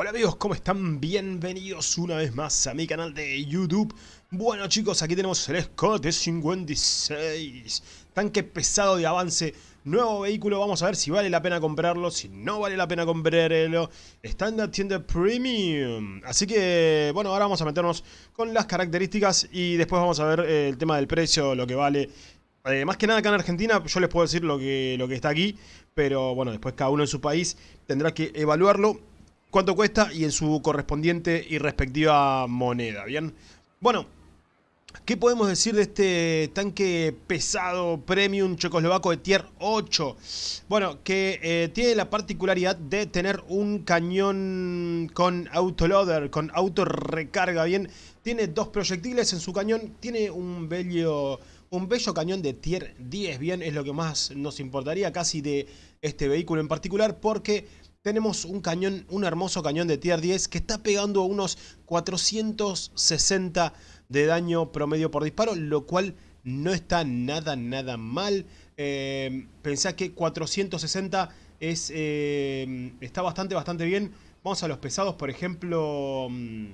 Hola amigos, ¿cómo están? Bienvenidos una vez más a mi canal de YouTube. Bueno chicos, aquí tenemos el Scott 56 Tanque pesado de avance, nuevo vehículo, vamos a ver si vale la pena comprarlo, si no vale la pena comprarlo. Está en tienda Premium. Así que, bueno, ahora vamos a meternos con las características y después vamos a ver eh, el tema del precio, lo que vale. Eh, más que nada acá en Argentina, yo les puedo decir lo que, lo que está aquí, pero bueno, después cada uno en su país tendrá que evaluarlo cuánto cuesta y en su correspondiente y respectiva moneda, ¿bien? Bueno, ¿qué podemos decir de este tanque pesado premium checoslovaco de tier 8? Bueno, que eh, tiene la particularidad de tener un cañón con autoloader, con auto recarga, ¿bien? Tiene dos proyectiles en su cañón, tiene un bello... Un bello cañón de tier 10, bien, es lo que más nos importaría casi de este vehículo en particular porque tenemos un cañón, un hermoso cañón de tier 10 que está pegando unos 460 de daño promedio por disparo, lo cual no está nada, nada mal. Eh, pensá que 460 es, eh, está bastante, bastante bien. Vamos a los pesados, por ejemplo... Mm,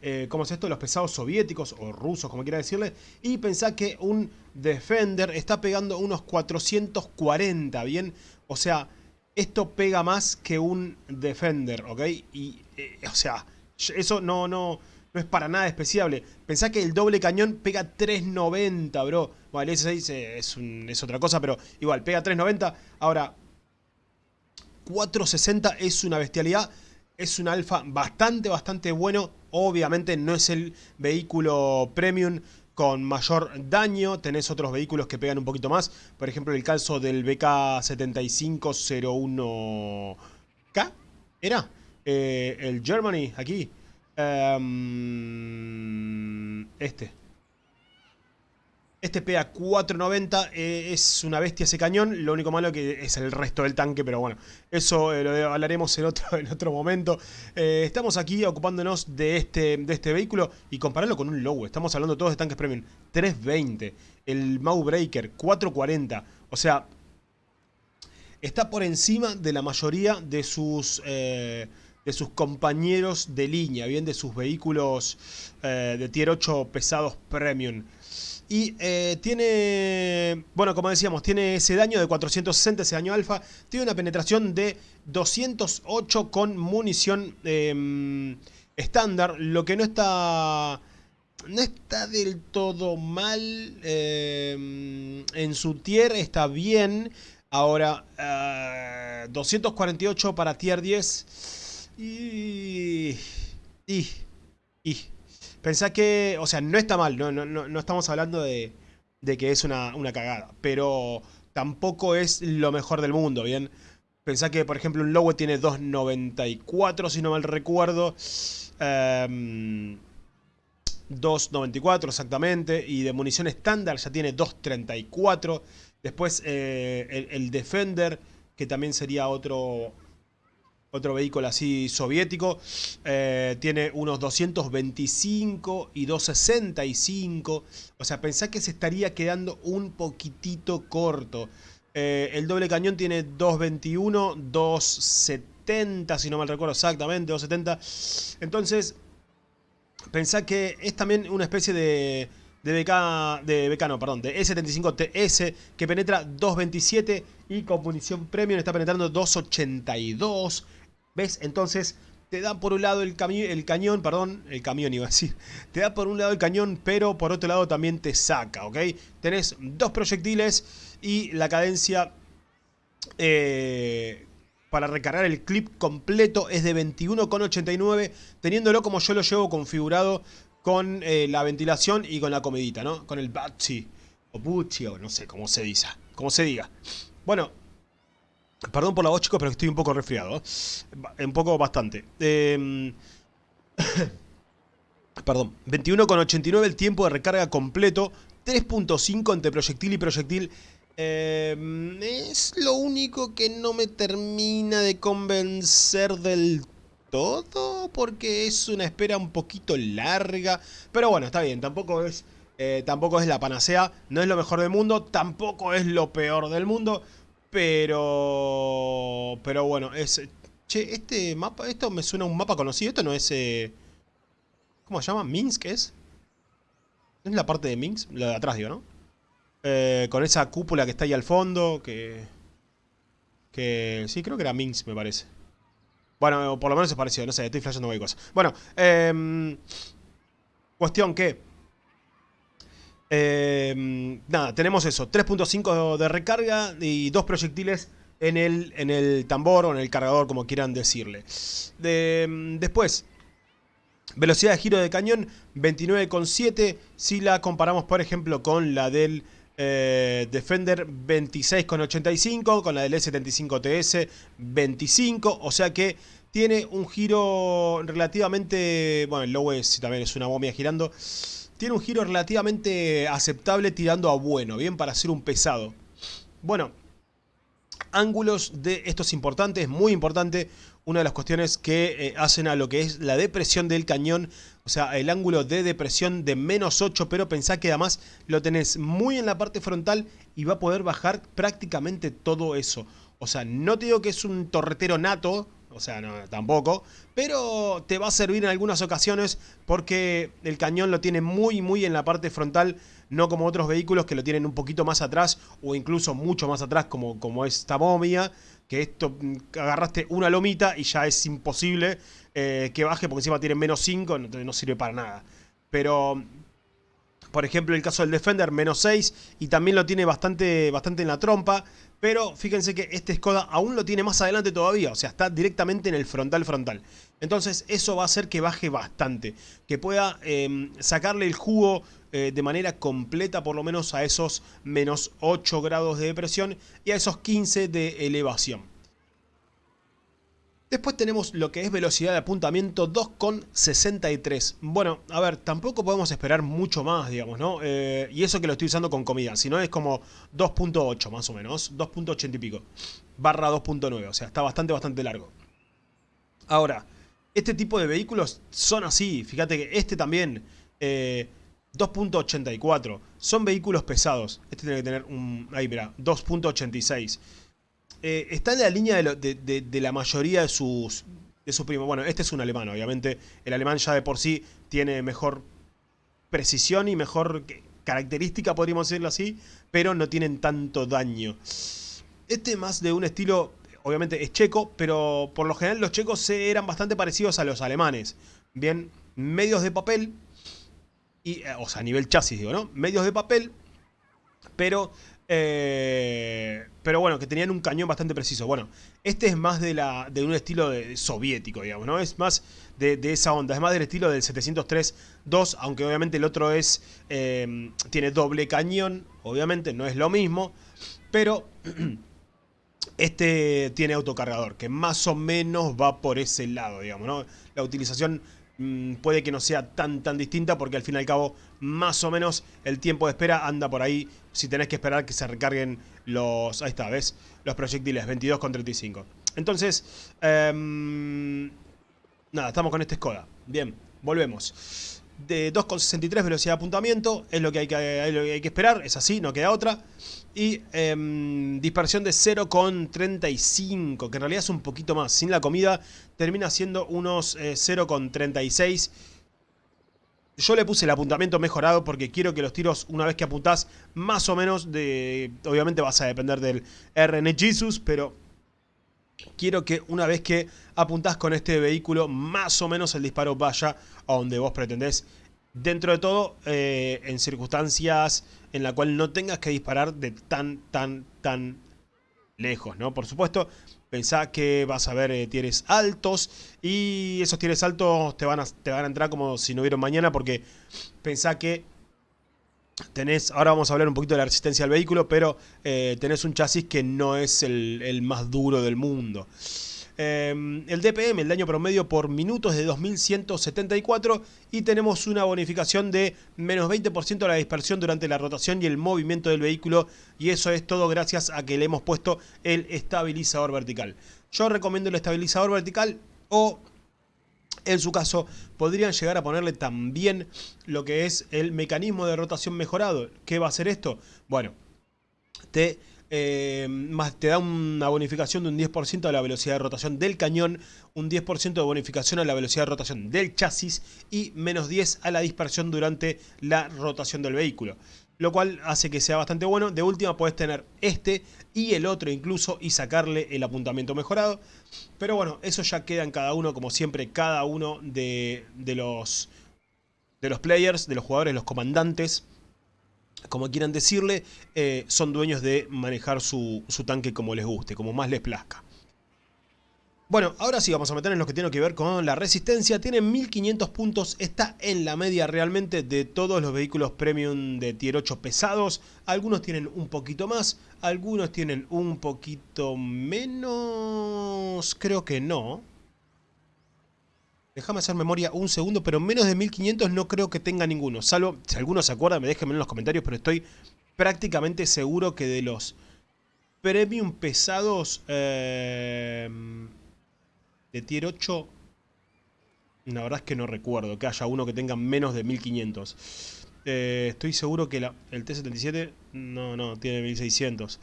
eh, ¿Cómo es esto? Los pesados soviéticos o rusos, como quiera decirle. Y pensá que un Defender está pegando unos 440, ¿bien? O sea, esto pega más que un Defender, ¿ok? Y, eh, o sea, eso no, no, no es para nada despreciable. Pensá que el doble cañón pega 390, bro. Bueno, el S6 es, es otra cosa, pero igual, pega 390. Ahora, 460 es una bestialidad. Es un alfa bastante, bastante bueno. Obviamente no es el vehículo premium con mayor daño. Tenés otros vehículos que pegan un poquito más. Por ejemplo, el caso del BK7501K. ¿Era? Eh, el Germany, aquí. Em, este. Este PA 490 eh, es una bestia ese cañón, lo único malo que es el resto del tanque, pero bueno, eso eh, lo hablaremos en otro, en otro momento. Eh, estamos aquí ocupándonos de este, de este vehículo y compararlo con un Low, estamos hablando todos de tanques premium. 320, el Mau Breaker 440, o sea, está por encima de la mayoría de sus... de sus compañeros de línea, bien de sus vehículos de tier 8 pesados premium. Y eh, tiene, bueno, como decíamos, tiene ese daño de 460, ese daño alfa. Tiene una penetración de 208 con munición em, estándar, lo que no está... No está del todo mal. Em, en su tier está bien. Ahora, 248 eh, para tier 10. Y... Y... Y... Pensá que, o sea, no está mal, no, no, no estamos hablando de, que es una, cagada, pero tampoco es lo mejor del mundo, ¿bien? Pensá que, por ejemplo, un Lowe tiene 2.94, si no mal recuerdo. 2.94 em, exactamente. Y de munición estándar ya tiene 2.34. Después eh, el, el, Defender, que también sería otro, otro vehículo así soviético, eh, tiene unos 225 y 265, o sea, pensá que se estaría quedando un poquitito corto. Eh, el doble cañón tiene 221, 270, si no mal recuerdo exactamente, 270. Entonces, pensá que es también una especie de de BK, de BK no, perdón, de E75TS que penetra 227 y con munición premium está penetrando 282. ¿Ves? Entonces te da por un lado el, el cañón, perdón, el camión iba a decir, te da por un lado el cañón, pero por otro lado también te saca, ¿ok? Tenés dos proyectiles y la cadencia eh, para recargar el clip completo es de 21,89, teniéndolo como yo lo llevo configurado con eh, la ventilación y con la comedita, ¿no? Con el Batsy, o Butchi, o no sé cómo se dice, cómo se diga. Bueno, Perdón por la voz, chicos, pero estoy un poco resfriado. ¿eh? Un poco bastante. Eh... Perdón. 21,89 el tiempo de recarga completo. 3.5 entre proyectil y proyectil. Eh, es lo único que no me termina de convencer del todo. Porque es una espera un poquito larga. Pero bueno, está bien. Tampoco es, eh, tampoco es la panacea. No es lo mejor del mundo. Tampoco es lo peor del mundo. Pero... Pero bueno, es Che, este mapa, esto me suena a un mapa conocido. Esto no es... Eh, ¿Cómo se llama? ¿Minsk es? ¿No es la parte de Minsk? La de atrás, digo, ¿no? Eh, con esa cúpula que está ahí al fondo, que... Que... Sí, creo que era Minsk, me parece. Bueno, por lo menos es parecido, no sé, estoy flashando cualquier cosa. Bueno, eh, cuestión que... Eh, nada, tenemos eso, 3.5 de recarga y dos proyectiles en el, en el tambor o en el cargador, como quieran decirle. De, después, velocidad de giro de cañón 29,7 si la comparamos por ejemplo con la del eh, Defender 26,85, con la del S75TS 25, o sea que tiene un giro relativamente, bueno el low es, también es una momia girando, tiene un giro relativamente aceptable tirando a bueno, bien para ser un pesado. Bueno, ángulos de estos importantes, muy importante, una de las cuestiones que eh, hacen a lo que es la depresión del cañón, o sea, el ángulo de depresión de menos 8, pero pensá que además lo tenés muy en la parte frontal y va a poder bajar prácticamente todo eso. O sea, no te digo que es un torretero nato, o sea, no, tampoco. Pero te va a servir en algunas ocasiones porque el cañón lo tiene muy, muy en la parte frontal. No como otros vehículos que lo tienen un poquito más atrás o incluso mucho más atrás como, como esta momia. Que esto, mm, agarraste una lomita y ya es imposible eh, que baje porque encima tiene menos 5, no, no sirve para nada. Pero por ejemplo, el caso del Defender, menos 6, y también lo tiene bastante, bastante en la trompa. Pero fíjense que este Skoda aún lo tiene más adelante todavía, o sea, está directamente en el frontal frontal. Entonces eso va a hacer que baje bastante, que pueda em, sacarle el jugo eh, de manera completa por lo menos a esos menos 8 grados de depresión y a esos 15 de elevación. Después tenemos lo que es velocidad de apuntamiento 2,63. Bueno, a ver, tampoco podemos esperar mucho más, digamos, ¿no? Eh, y eso que lo estoy usando con comida, si no es como 2.8 más o menos, 2.80 y pico, barra 2.9, o sea, está bastante, bastante largo. Ahora, este tipo de vehículos son así, fíjate que este también, 2.84, eh, son vehículos pesados. Este tiene que tener un, ahí mira, 2.86. Eh, está en la línea de, la mayoría de sus, de sus primos. Bueno, este es un alemán, obviamente. El alemán ya de por sí tiene mejor precisión y mejor característica, podríamos decirlo así, pero no tienen tanto daño. Este más de un estilo, obviamente es checo, pero por lo general los checos eran bastante parecidos a los alemanes. Bien, medios de papel, y, eh, o sea, a nivel chasis digo, ¿no? Medios de papel, pero eh, pero bueno, que tenían un cañón bastante preciso. Bueno, este es más de, la, de un estilo soviético, digamos, ¿no? Es más de, esa onda, es más del estilo del 703-2, aunque obviamente el otro es eh, tiene doble cañón, obviamente no es lo mismo, pero este tiene autocargador, que más o menos va por ese lado, digamos, ¿no? La utilización Mm, puede que no sea tan tan distinta porque al fin y al cabo más o menos el tiempo de espera anda por ahí si tenés que esperar que se recarguen los, ahí está, ¿ves? Los proyectiles 22 con 35. Entonces, em, nada, estamos con este Skoda. Bien, volvemos de 2,63 velocidad de apuntamiento, es lo que hay que, hay que esperar, es así, no queda otra. Y em, dispersión de 0,35, que en realidad es un poquito más. Sin la comida termina siendo unos 0,36. Eh, Yo le puse el apuntamiento mejorado porque quiero que los tiros, una vez que apuntás, más o menos de... Obviamente vas a depender del RN Jesus, pero quiero que una vez que apuntás con este vehículo, más o menos el disparo vaya a donde vos pretendés. Dentro de todo, eh, en circunstancias en la cual no tengas que disparar de tan, tan, tan lejos, ¿no? Por supuesto, pensá que vas a ver eh, tienes altos y esos tienes altos te van, a, te van a entrar como si no hubiera mañana porque pensá que Tenés, ahora vamos a hablar un poquito de la resistencia al vehículo, pero eh, tenés un chasis que no es el, más duro del mundo. Em, el DPM, el daño promedio por minutos de 2174 y tenemos una bonificación de menos 20% de la dispersión durante la rotación y el movimiento del vehículo y eso es todo gracias a que le hemos puesto el estabilizador vertical. Yo recomiendo el estabilizador vertical o en su caso, podrían llegar a ponerle también lo que es el mecanismo de rotación mejorado. ¿Qué va a hacer esto? Bueno, te eh, más te da una bonificación de un 10% a la velocidad de rotación del cañón, un 10% de bonificación a la velocidad de rotación del chasis y menos 10 a la dispersión durante la rotación del vehículo. Lo cual hace que sea bastante bueno. De última puedes tener este y el otro incluso y sacarle el apuntamiento mejorado. Pero bueno, eso ya queda en cada uno, como siempre, cada uno de, de los, de los players, de los jugadores, los comandantes como quieran decirle, eh, son dueños de manejar su, tanque como les guste, como más les plazca. Bueno, ahora sí vamos a meter en lo que tiene que ver con la resistencia. Tiene 1500 puntos, está en la media realmente de todos los vehículos premium de tier 8 pesados. Algunos tienen un poquito más, algunos tienen un poquito menos... Creo que no. Déjame hacer memoria un segundo, pero menos de 1500 no creo que tenga ninguno. Salvo, si alguno se acuerda, me déjenme en los comentarios, pero estoy prácticamente seguro que de los premium pesados eh, de tier 8, la verdad es que no recuerdo que haya uno que tenga menos de 1500. Eh, estoy seguro que el T-77, no, no, tiene 1600.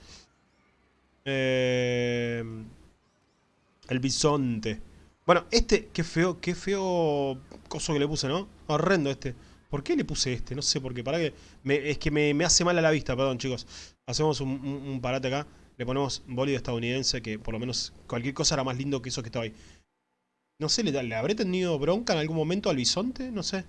Eh, el Bisonte. Bueno, este, qué feo, qué feo coso que le puse, ¿no? Horrendo este. ¿Por qué le puse este? No sé por qué. Para que es que me, hace mal a la vista, perdón, chicos. Hacemos un, parate acá. Le ponemos bólido estadounidense, que por lo menos cualquier cosa era más lindo que eso que estaba ahí. No sé, ¿le, ¿le habré tenido bronca en algún momento al bisonte? No sé.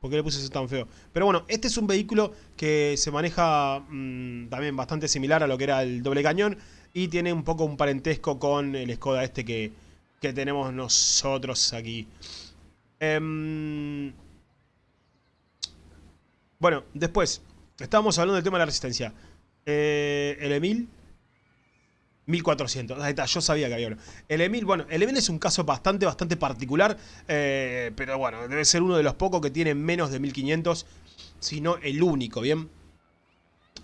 ¿Por qué le puse eso tan feo? Pero bueno, este es un vehículo que se maneja mm, también bastante similar a lo que era el doble cañón. Y tiene un poco un parentesco con el Skoda este que que tenemos nosotros aquí. Em, bueno, después, estábamos hablando del tema de la resistencia. Eh, el Emil, 1400. Ahí está, yo sabía que había uno. El Emil, bueno, el Emil es un caso bastante, bastante particular. Eh, pero bueno, debe ser uno de los pocos que tiene menos de 1500. Si no, el único, ¿bien?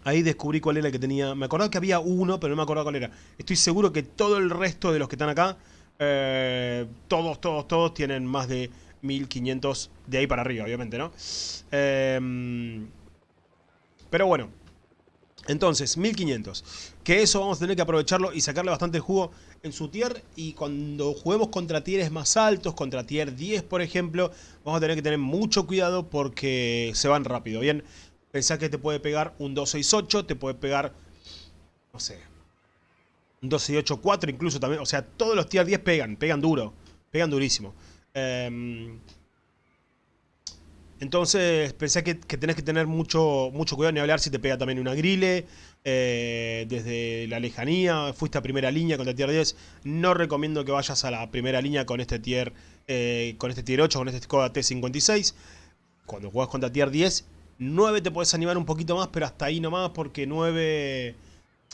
Ahí descubrí cuál era el que tenía. Me acordaba que había uno, pero no me acordaba cuál era. Estoy seguro que todo el resto de los que están acá eh, todos, todos, todos tienen más de 1500 de ahí para arriba, obviamente, ¿no? Em, pero bueno, entonces, 1500. Que eso vamos a tener que aprovecharlo y sacarle bastante jugo en su tier. Y cuando juguemos contra tieres más altos, contra tier 10 por ejemplo, vamos a tener que tener mucho cuidado porque se van rápido, ¿bien? Pensá que te puede pegar un 268, te puede pegar, no sé, 12 y 8, 4 incluso también. O sea, todos los tier 10 pegan, pegan duro. Pegan durísimo. Em, entonces pensé que, tenés que tener mucho, mucho cuidado ni hablar si te pega también una grille. Eh, desde la lejanía, fuiste a primera línea contra tier 10. No recomiendo que vayas a la primera línea con este tier, eh, con este tier 8, con este Skoda T56. Cuando juegas contra tier 10, 9 te puedes animar un poquito más, pero hasta ahí nomás porque 9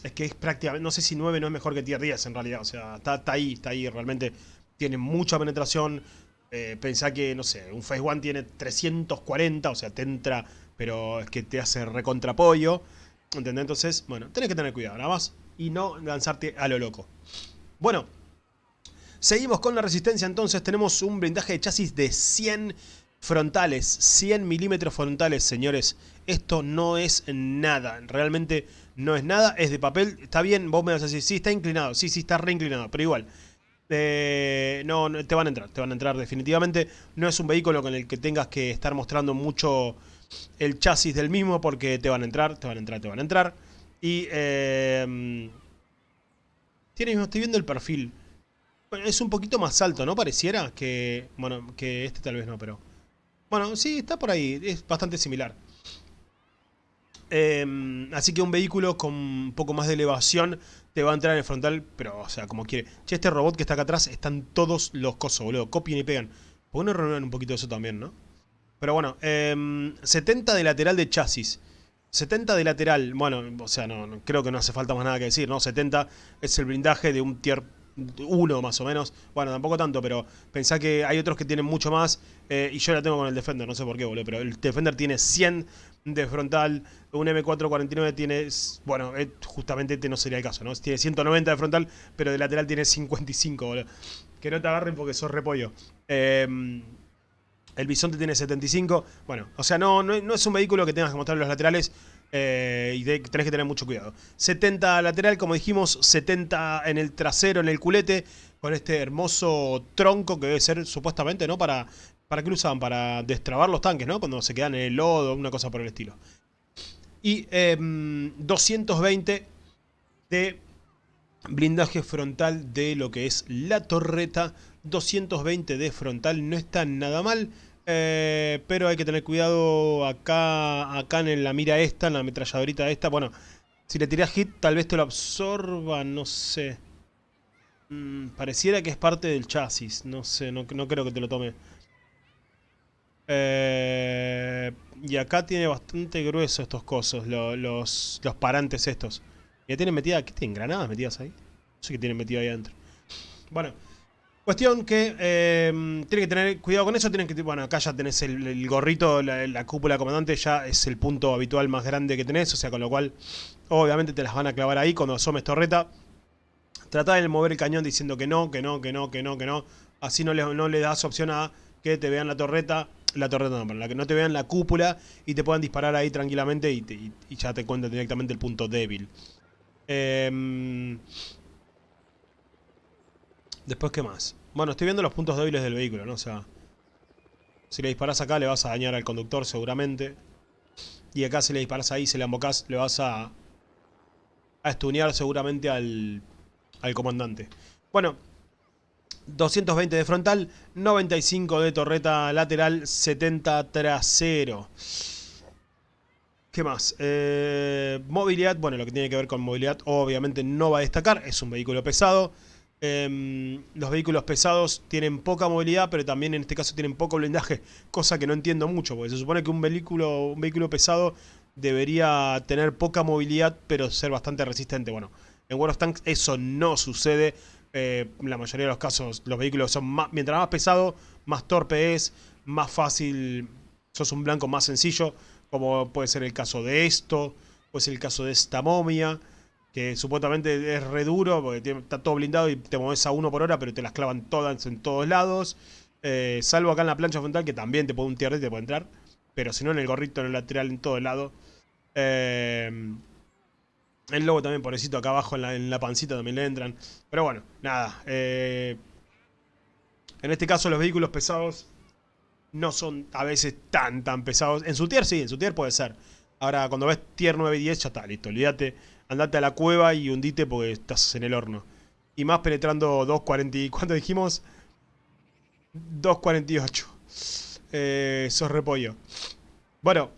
es que es prácticamente, no sé si 9 no es mejor que tier 10 en realidad, o sea, está, ahí, está ahí, realmente tiene mucha penetración, eh, pensá que, no sé, un Phase 1 tiene 340, o sea, te entra, pero es que te hace recontrapollo, ¿entendés? Entonces, bueno, tenés que tener cuidado, nada más, y no lanzarte a lo loco. Bueno, seguimos con la resistencia, entonces tenemos un blindaje de chasis de 100 frontales, 100 milímetros frontales, señores. Esto no es nada, realmente no es nada, es de papel. Está bien, vos me vas a decir, sí, está inclinado, sí, sí, está reinclinado, pero igual. Eh, no, te van a entrar, te van a entrar definitivamente. No es un vehículo con el que tengas que estar mostrando mucho el chasis del mismo porque te van a entrar, te van a entrar, te van a entrar. Y... Eh, tiene, estoy viendo el perfil. Bueno, es un poquito más alto, ¿no? Pareciera que... Bueno, que este tal vez no, pero... Bueno, sí, está por ahí, es bastante similar. Em, así que un vehículo con un poco más de elevación te va a entrar en el frontal, pero, o sea, como quiere. Che, este robot que está acá atrás, están todos los cosos, boludo. Copian y pegan. ¿Por qué no un poquito eso también, no? Pero bueno, 70 em, de lateral de chasis. 70 de lateral, bueno, o sea, no, creo que no hace falta más nada que decir, ¿no? 70 es el blindaje de un tier 1 más o menos. Bueno, tampoco tanto, pero pensá que hay otros que tienen mucho más. Eh, y yo la tengo con el Defender, no sé por qué, boludo. Pero el Defender tiene 100 de frontal, un M449 tiene, bueno, eh, justamente este no sería el caso, ¿no? Tiene 190 de frontal, pero de lateral tiene 55, boludo. Que no te agarren porque sos repollo. Em, el Bisonte tiene 75. Bueno, o sea, no, no, es un vehículo que tengas que mostrar los laterales. Eh, y tenés que tener mucho cuidado. 70 lateral, como dijimos, 70 en el trasero, en el culete, con este hermoso tronco que debe ser supuestamente, ¿no? Para, ¿Para qué lo usaban? Para destrabar los tanques, ¿no? Cuando se quedan en el lodo, una cosa por el estilo. Y 220 em, de blindaje frontal de lo que es la torreta. 220 de frontal, no está nada mal. Eh, pero hay que tener cuidado acá, acá en la mira esta, en la ametralladorita esta. Bueno, si le tiras hit tal vez te lo absorba, no sé. Mm, pareciera que es parte del chasis, no sé, no, creo que te lo tome. Eh, y acá tiene bastante grueso estos cosos, los, los parantes estos. Ya tienen metida, ¿qué tienen? ¿Granadas metidas ahí? No sé qué tienen metido ahí adentro. Bueno, cuestión que eh, tienen que tener cuidado con eso. Tienen que, bueno, acá ya tenés el, gorrito, la, cúpula comandante, ya es el punto habitual más grande que tenés. O sea, con lo cual, obviamente te las van a clavar ahí cuando asomes torreta. Trata de mover el cañón diciendo que no, que no, que no, que no, que no. Así no le, no le das opción a que te vean la torreta la torreta no, la que no te vean la cúpula y te puedan disparar ahí tranquilamente y, y ya te cuentan directamente el punto débil. Em, después, ¿qué más? Bueno, estoy viendo los puntos débiles del vehículo, ¿no? O sea, si le disparas acá le vas a dañar al conductor seguramente. Y acá si le disparas ahí, si le embocas, le vas a, a estunear seguramente al, al comandante. Bueno, 220 de frontal, 95 de torreta lateral, 70 trasero. ¿Qué más? Eh, movilidad, bueno, lo que tiene que ver con movilidad obviamente no va a destacar, es un vehículo pesado. Em, los vehículos pesados tienen poca movilidad, pero también en este caso tienen poco blindaje, cosa que no entiendo mucho, porque se supone que un vehículo, un vehículo pesado debería tener poca movilidad, pero ser bastante resistente. Bueno, en World of Tanks eso no sucede. Eh, la mayoría de los casos los vehículos son más, mientras más pesado, más torpe es, más fácil, sos un blanco más sencillo como puede ser el caso de esto, puede ser el caso de esta momia, que supuestamente es re duro, porque está todo blindado y te mueves a uno por hora, pero te las clavan todas en todos lados. Eh, salvo acá en la plancha frontal, que también te puede un y te puede entrar. Pero si no, en el gorrito, en el lateral, en todo lado. Eh, el lobo también, pobrecito, acá abajo en la, pancita también le entran. Pero bueno, nada. Eh, en este caso, los vehículos pesados no son a veces tan, tan pesados. En su tier sí, en su tier puede ser. Ahora, cuando ves tier 9 y 10, ya está, listo. Olvídate, andate a la cueva y hundite porque estás en el horno. Y más penetrando 2.40... ¿Cuánto dijimos? 2.48. Eh, sos repollo. Bueno.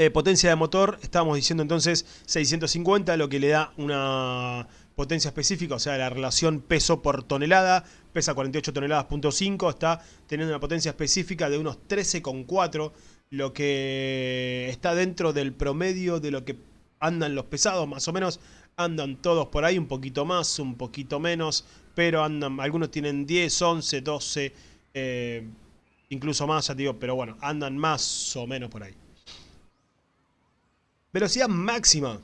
Eh, potencia de motor, estábamos diciendo entonces 650, lo que le da una potencia específica, o sea, la relación peso por tonelada, pesa 48 toneladas, punto 5, está teniendo una potencia específica de unos 13,4, lo que está dentro del promedio de lo que andan los pesados, más o menos andan todos por ahí, un poquito más, un poquito menos, pero andan, algunos tienen 10, 11, 12, incluso más, ya digo, pero bueno, andan más o menos por ahí. Velocidad máxima,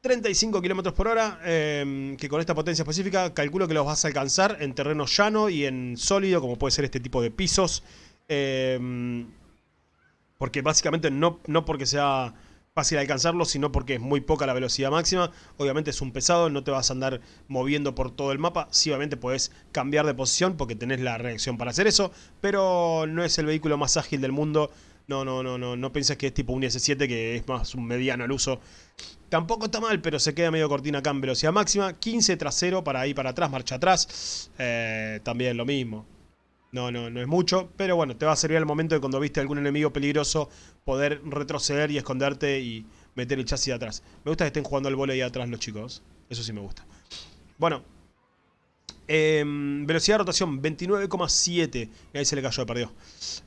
35 km por hora, em, que con esta potencia específica calculo que los vas a alcanzar en terreno llano y en sólido, como puede ser este tipo de pisos. Em, porque básicamente no, no porque sea fácil alcanzarlo, sino porque es muy poca la velocidad máxima. Obviamente es un pesado, no te vas a andar moviendo por todo el mapa. Sí, obviamente puedes cambiar de posición porque tenés la reacción para hacer eso, pero no es el vehículo más ágil del mundo. No, no, no, no, no pienses que es tipo un S7 que es más un mediano al uso. Tampoco está mal, pero se queda medio cortina acá en velocidad máxima. 15 trasero para ir para atrás, marcha atrás. Eh, también lo mismo. No, no, no es mucho, pero bueno, te va a servir al momento de cuando viste algún enemigo peligroso poder retroceder y esconderte y meter el chasis de atrás. Me gusta que estén jugando al volei atrás los chicos. Eso sí me gusta. Bueno, Em, velocidad de rotación 29,7. Y ahí se le cayó, perdió.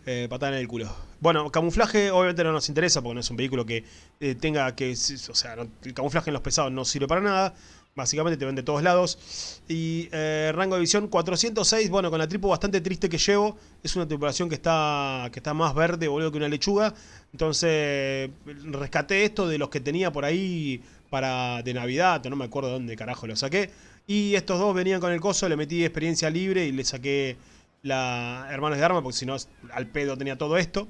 Eh, patada en el culo. Bueno, camuflaje obviamente no nos interesa porque no es un vehículo que eh, tenga que... O sea, el camuflaje en los pesados no sirve para nada. Básicamente te ven de todos lados. Y eh, rango de visión 406. Bueno, con la tripo bastante triste que llevo. Es una tripulación que está, que está más verde, boludo, que una lechuga. Entonces, rescaté esto de los que tenía por ahí para de Navidad. No me acuerdo dónde carajo lo saqué. Y estos dos venían con el coso, le metí experiencia libre y le saqué la Hermanos de Arma, porque si no, al pedo tenía todo esto.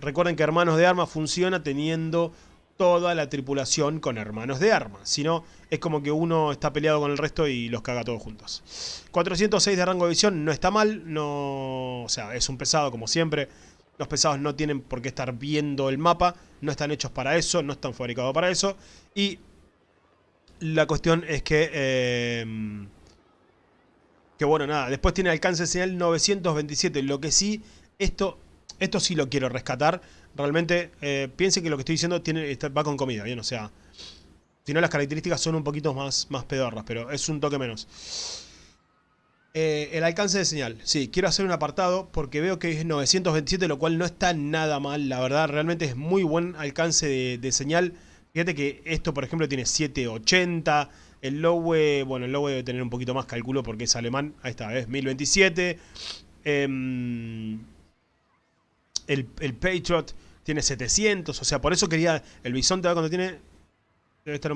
Recuerden que Hermanos de Arma funciona teniendo toda la tripulación con hermanos de armas, sino es como que uno está peleado con el resto y los caga todos juntos. 406 de rango de visión no está mal, no, o sea, es un pesado como siempre. Los pesados no tienen por qué estar viendo el mapa, no están hechos para eso, no están fabricados para eso. Y la cuestión es que... Eh, que bueno, nada, después tiene alcance de señal 927, lo que sí, esto, esto sí lo quiero rescatar realmente eh, piensen que lo que estoy diciendo tiene, va con comida, ¿bien? O sea, si no las características son un poquito más, más pedorras, pero es un toque menos. Eh, el alcance de señal. Sí, quiero hacer un apartado porque veo que es 927, lo cual no está nada mal, la verdad. Realmente es muy buen alcance de, señal. Fíjate que esto, por ejemplo, tiene 780. El Lowe, bueno, el Lowe debe tener un poquito más, calculo, porque es alemán. Ahí está, es 1027. Eh, el, Patriot tiene 700, o sea, por eso quería... El Bisonte cuando tiene... Debe estar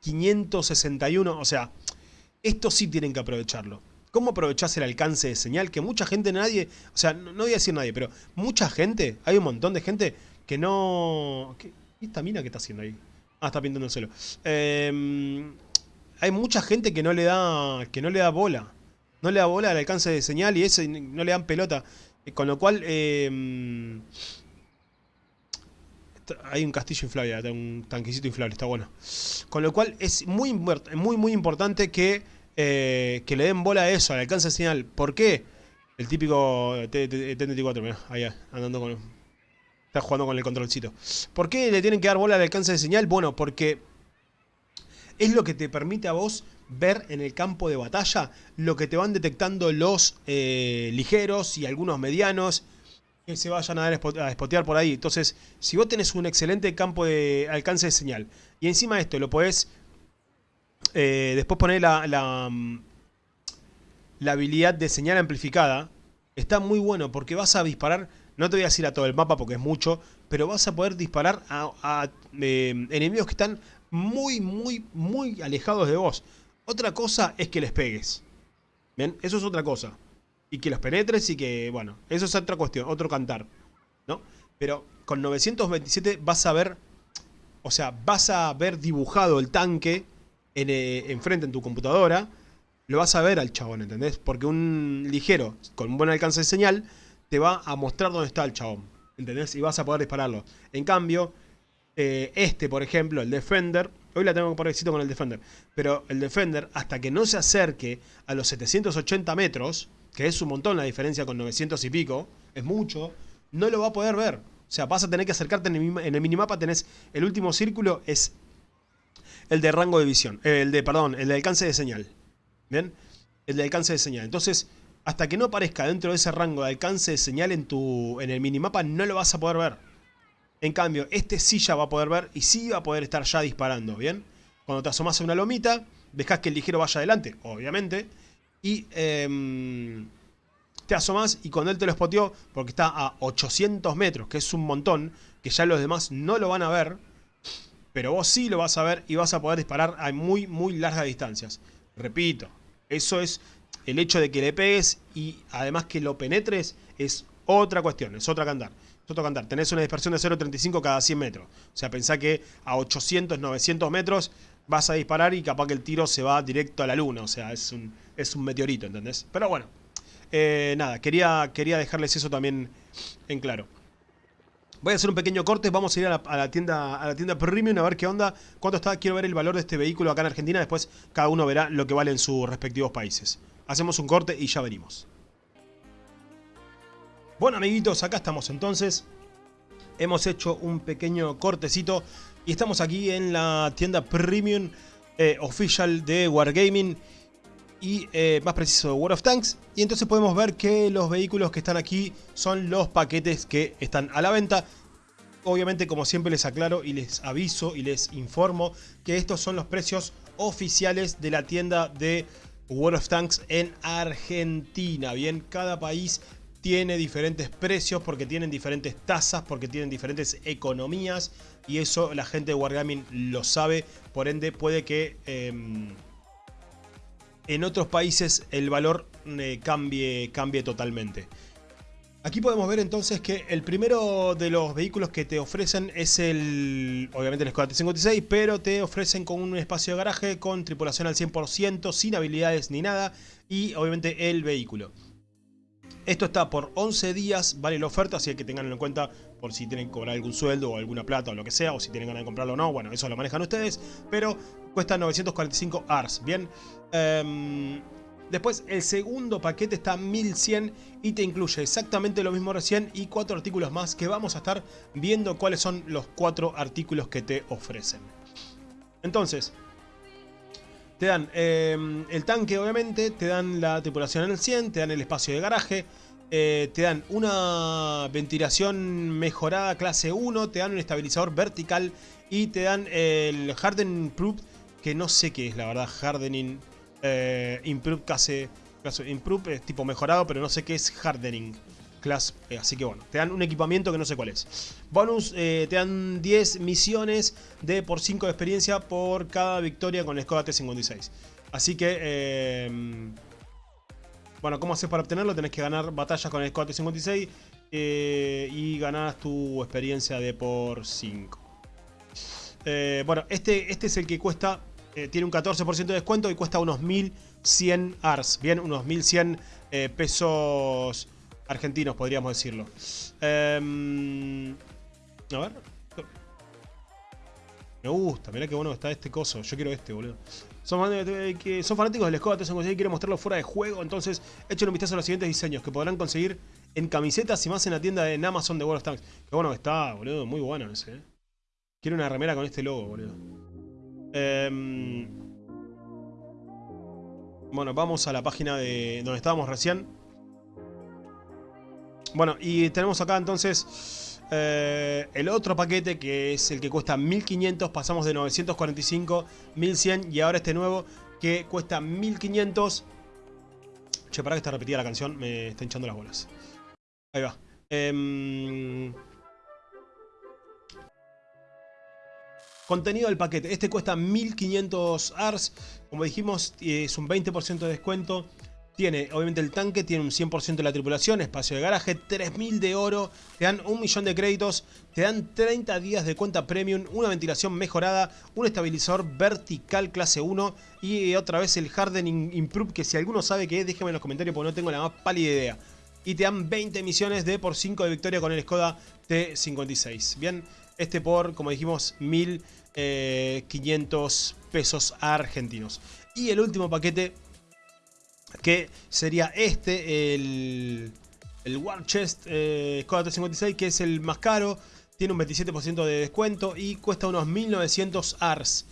561, o sea, esto sí tienen que aprovecharlo. ¿Cómo aprovechás el alcance de señal? Que mucha gente, nadie, o sea, no, voy a decir nadie, pero mucha gente, hay un montón de gente que no... ¿Qué, esta mina que está haciendo ahí? Ah, está pintando. Em, hay mucha gente que no le da que no le da bola. No le da bola al alcance de señal y eso no le dan pelota. Con lo cual, eh, hay un castillo inflable, un tanquecito inflable, está bueno. Con lo cual es muy, muy, muy importante que, eh, que le den bola a eso, al alcance de señal. ¿Por qué? El típico T-34, mira, ahí andando con... Está jugando con el controlcito. ¿Por qué le tienen que dar bola al alcance de señal? Bueno, porque es lo que te permite a vos ver en el campo de batalla lo que te van detectando los eh, ligeros y algunos medianos que se vayan a, a spotear por ahí. Entonces, si vos tenés un excelente campo de alcance de señal y encima de esto lo podés eh, después poner la, la, mm, la habilidad de señal amplificada, está muy bueno porque vas a disparar, no te voy a decir a todo el mapa porque es mucho, pero vas a poder disparar a, eh, enemigos que están muy, muy, muy alejados de vos. Otra cosa es que les pegues. ¿Bien? Eso es otra cosa. Y que los penetres y que, bueno, eso es otra cuestión, otro cantar. ¿No? Pero con 927 vas a ver, o sea, vas a ver dibujado el tanque en, eh, enfrente en tu computadora. Lo vas a ver al chabón, ¿entendés? Porque un ligero con un buen alcance de señal te va a mostrar dónde está el chabón. ¿Entendés? Y vas a poder dispararlo. En cambio, eh, este, por ejemplo, el Defender, Hoy la tengo por éxito con el Defender. Pero el Defender, hasta que no se acerque a los 780 metros, que es un montón la diferencia con 900 y pico, es mucho, no lo va a poder ver. O sea, vas a tener que acercarte en el, minimapa, tenés el último círculo, es el de rango de visión. El de, perdón, el de alcance de señal. ¿Bien? El de alcance de señal. Entonces, hasta que no aparezca dentro de ese rango de alcance de señal en, tu, en el minimapa, no lo vas a poder ver. En cambio, este sí ya va a poder ver y sí va a poder estar ya disparando, ¿bien? Cuando te asomas a una lomita, dejas que el ligero vaya adelante, obviamente, y em, te asomas y cuando él te lo spoteó, porque está a 800 metros, que es un montón, que ya los demás no lo van a ver, pero vos sí lo vas a ver y vas a poder disparar a muy, muy largas distancias. Repito, eso es el hecho de que le pegues y además que lo penetres es otra cuestión, es otra cantar cantar. Tenés una dispersión de 0.35 cada 100 metros. O sea, pensá que a 800, 900 metros vas a disparar y capaz que el tiro se va directo a la luna. O sea, es un, es meteorito, ¿entendés? Pero bueno, eh, nada, quería, quería dejarles eso también en claro. Voy a hacer un pequeño corte, vamos a ir a la, tienda a la tienda Premium a ver qué onda, cuánto está, quiero ver el valor de este vehículo acá en Argentina, después cada uno verá lo que vale en sus respectivos países. Hacemos un corte y ya venimos. Bueno amiguitos, acá estamos entonces. Hemos hecho un pequeño cortecito y estamos aquí en la tienda Premium eh, Official de Wargaming y eh, más preciso de World of Tanks. Y entonces podemos ver que los vehículos que están aquí son los paquetes que están a la venta. Obviamente como siempre les aclaro y les aviso y les informo que estos son los precios oficiales de la tienda de World of Tanks en Argentina. Bien, cada país tiene diferentes precios, porque tienen diferentes tasas, porque tienen diferentes economías y eso la gente de Wargaming lo sabe, por ende puede que em, en otros países el valor eh, cambie, cambie totalmente. Aquí podemos ver entonces que el primero de los vehículos que te ofrecen es el, obviamente el Skoda T56, pero te ofrecen con un espacio de garaje, con tripulación al 100%, sin habilidades ni nada, y obviamente el vehículo. Esto está por 11 días, vale la oferta, así que tenganlo en cuenta por si tienen que cobrar algún sueldo o alguna plata o lo que sea, o si tienen ganas de comprarlo o no, bueno, eso lo manejan ustedes, pero cuesta 945 ARS, ¿bien? Em, después, el segundo paquete está 1100 y te incluye exactamente lo mismo recién y cuatro artículos más que vamos a estar viendo cuáles son los cuatro artículos que te ofrecen. Entonces, te dan em, el tanque, obviamente, te dan la tripulación en el 100, te dan el espacio de garaje, eh, te dan una ventilación mejorada clase 1, te dan un estabilizador vertical y te dan el Harden Proof, que no sé qué es la verdad, Hardening eh, Improve clase Improve es tipo mejorado, pero no sé qué es Hardening. Class, eh, así que bueno, te dan un equipamiento que no sé cuál es. Bonus, eh, te dan 10 misiones de por 5 de experiencia por cada victoria con el Skoda T56. Así que, eh, bueno, ¿cómo haces para obtenerlo? Tenés que ganar batallas con el Skoda T56 y ganas tu experiencia de por 5. bueno, este, este es el que cuesta, tiene un 14% de descuento y cuesta unos 1100 ARS, bien, unos 1100 pesos argentinos, podríamos decirlo. Em, a ver. Me gusta, mirá qué bueno está este coso. Yo quiero este, boludo. Son, son fanáticos del Skoda y quieren mostrarlo fuera de juego. Entonces, echen un vistazo a los siguientes diseños que podrán conseguir en camisetas y más en la tienda de Amazon de World of Tanks. Qué bueno que está, boludo. Muy bueno ese, eh. Quiero una remera con este logo, boludo. Em, bueno, vamos a la página de donde estábamos recién. Bueno, y tenemos acá entonces eh, el otro paquete que es el que cuesta 1500. Pasamos de 945, 1100 y ahora este nuevo que cuesta 1500. Che, para que está repetida la canción, me está hinchando las bolas. Ahí va. Em, contenido del paquete. Este cuesta 1500 ARS. Como dijimos, es un 20% de descuento. Tiene, obviamente, el tanque, tiene un 100% de la tripulación, espacio de garaje, 3000 de oro, te dan un millón de créditos, te dan 30 días de cuenta premium, una ventilación mejorada, un estabilizador vertical clase 1 y otra vez el Hardening Improve, que si alguno sabe qué es, déjeme en los comentarios porque no tengo la más pálida idea. Y te dan 20 misiones de por 5 de victoria con el Skoda T56. Bien, este por, como dijimos, 1500 eh, pesos argentinos. Y el último paquete que sería este, el, el War Chest eh, 56 que es el más caro, tiene un 27% de descuento y cuesta unos 1900 ARS.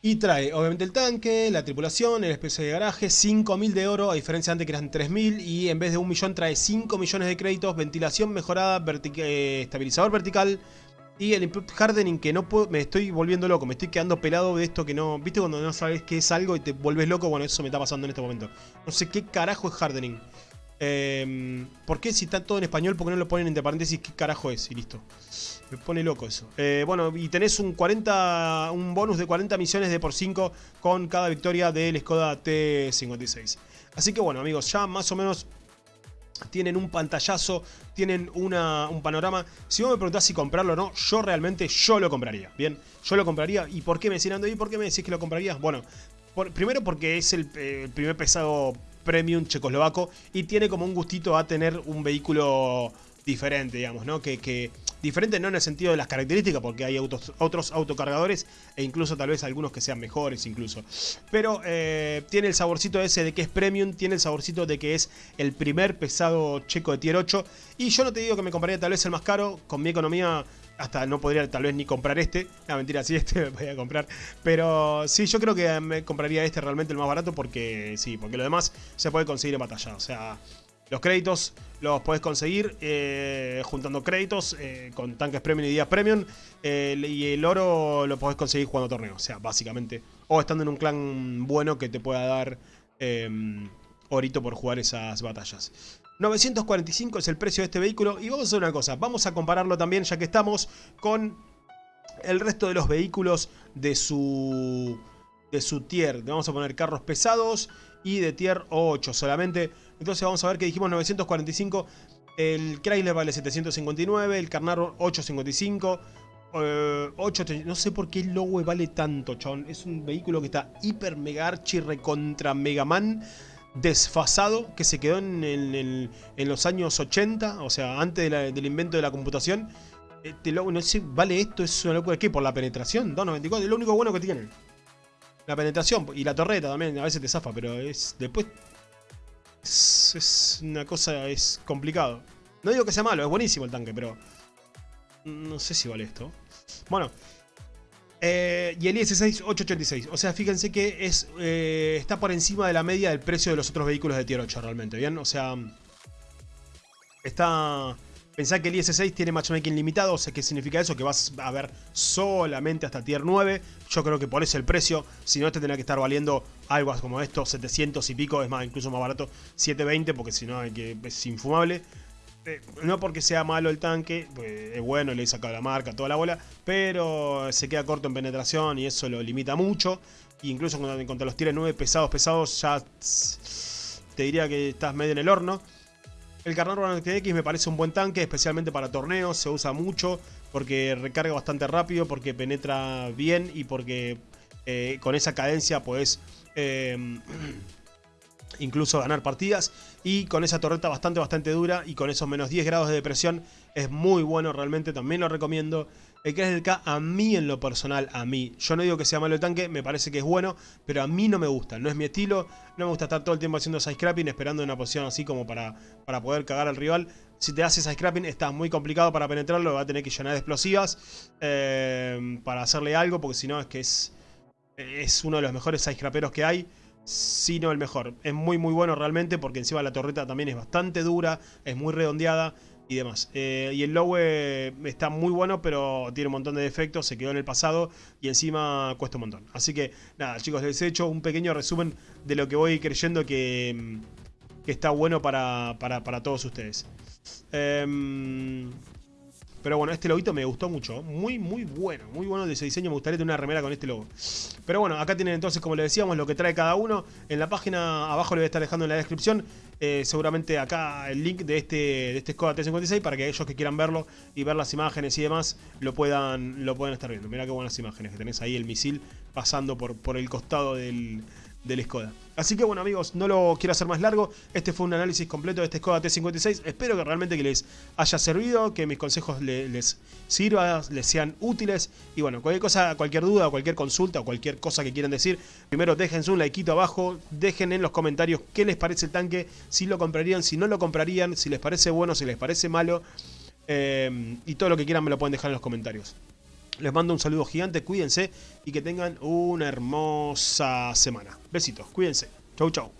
Y trae obviamente el tanque, la tripulación, el especie de garaje, 5000 de oro, a diferencia de antes que eran 3000 y en vez de un millón trae 5 millones de créditos, ventilación mejorada, eh, estabilizador vertical, y el Improved Hardening que no puedo, me estoy volviendo loco, me estoy quedando pelado de esto que no... ¿Viste cuando no sabes qué es algo y te vuelves loco? Bueno, eso me está pasando en este momento. No sé qué carajo es Hardening. Eh, ¿Por qué si está todo en español? ¿Por qué no lo ponen entre paréntesis qué carajo es? Y listo. Me pone loco eso. Eh, bueno, y tenés un 40 un bonus de 40 misiones de por 5 con cada victoria del Skoda T56. Así que bueno, amigos, ya más o menos tienen un pantallazo, tienen un panorama. Si vos me preguntás si comprarlo o no, yo realmente yo lo compraría. Bien, yo lo compraría. ¿Y por qué me decían, ¿y por qué me decís que lo comprarías? Bueno, primero porque es el, el, primer pesado premium checoslovaco y tiene como un gustito a tener un vehículo diferente, digamos, ¿no? Que, que, diferente no en el sentido de las características, porque hay otros autocargadores e incluso tal vez algunos que sean mejores incluso. Pero eh, tiene el saborcito ese de que es premium, tiene el saborcito de que es el primer pesado checo de tier 8. Y yo no te digo que me compraría tal vez el más caro, con mi economía hasta no podría tal vez ni comprar este. La mentira, sí, este me voy a comprar. Pero sí, yo creo que me compraría este realmente el más barato porque sí, porque lo demás se puede conseguir en batalla. O sea, los créditos los podés conseguir eh, juntando créditos eh, con tanques premium y días premium. y el oro lo podés conseguir jugando torneos, o sea, básicamente. O estando en un clan bueno que te pueda dar em, orito por jugar esas batallas. 945 es el precio de este vehículo. Y vamos a hacer una cosa, vamos a compararlo también, ya que estamos, con el resto de los vehículos de su, de su tier. Vamos a poner carros pesados y de tier 8 solamente. Entonces vamos a ver que dijimos 945, el Chrysler vale 759, el Carnaro 855, 8, no sé por qué el logo vale tanto, chabón. Es un vehículo que está hiper mega archi recontra Megaman desfasado que se quedó en, los años 80, o sea, antes del invento de la computación. Este logo, no sé, vale esto, es una locura. ¿Qué? Por la penetración, 294, es lo único bueno que tiene. La penetración y la torreta también, a veces te zafa, pero es después... Es, una cosa, es complicado. No digo que sea malo, es buenísimo el tanque, pero... No sé si vale esto. Bueno, eh, y el IS-6 886. O sea, fíjense que es, eh, está por encima de la media del precio de los otros vehículos de Tier 8 realmente, ¿bien? O sea, está... Pensá que el IS-6 tiene matchmaking limitado, o sea, ¿qué significa eso? Que vas a ver solamente hasta Tier 9. Yo creo que por eso el precio, si no, este tendrá que estar valiendo algo como esto, 700 y pico, es más, incluso más barato, 720, porque si no es infumable. Eh, no porque sea malo el tanque, es bueno, le he sacado la marca, toda la bola, pero se queda corto en penetración y eso lo limita mucho. incluso contra, los tiros 9 pesados, pesados, ya te diría que estás medio en el horno. El Carnaro X me parece un buen tanque, especialmente para torneos, se usa mucho porque recarga bastante rápido, porque penetra bien y porque eh, con esa cadencia puedes eh, incluso ganar partidas. Y con esa torreta bastante, bastante dura y con esos menos 10 grados de depresión es muy bueno realmente, también lo recomiendo. El que es el K, a mí en lo personal, a mí, yo no digo que sea malo el tanque, me parece que es bueno, pero a mí no me gusta, no es mi estilo, no me gusta estar todo el tiempo haciendo side scrapping, esperando una posición así como para, para poder cagar al rival. Si te haces side scrapping está muy complicado para penetrarlo, va a tener que llenar de explosivas eh, para hacerle algo, porque si no es que es, es uno de los mejores side scraperos que hay sino el mejor. Es muy muy bueno realmente porque encima la torreta también es bastante dura, es muy redondeada y demás. Eh, y el Lowe está muy bueno, pero tiene un montón de defectos, se quedó en el pasado y encima cuesta un montón. Así que nada, chicos, les he hecho un pequeño resumen de lo que voy creyendo que, que está bueno para, para, para todos ustedes. Eh, pero bueno, este loguito me gustó mucho. Muy, muy bueno. Muy bueno de ese diseño. Me gustaría tener una remera con este logo. Pero bueno, acá tienen entonces, como les decíamos, lo que trae cada uno. En la página abajo le voy a estar dejando en la descripción. Eh, seguramente acá el link de este, de este Skoda T56 para que aquellos que quieran verlo y ver las imágenes y demás lo puedan, lo puedan estar viendo. Mirá qué buenas imágenes que tenés ahí el misil pasando por, por el costado del, del Skoda. Así que bueno amigos, no lo quiero hacer más largo. Este fue un análisis completo de este Skoda T56. Espero que realmente que les haya servido, que mis consejos les, sirvan, les sean útiles. Y bueno, cualquier cosa, cualquier duda, cualquier consulta o cualquier cosa que quieran decir, primero déjense un likeito abajo, dejen en los comentarios qué les parece el tanque, si lo comprarían, si no lo comprarían, si les parece bueno, si les parece malo. Eh, y todo lo que quieran me lo pueden dejar en los comentarios. Les mando un saludo gigante, cuídense y que tengan una hermosa semana. Besitos, cuídense. Chau, chau.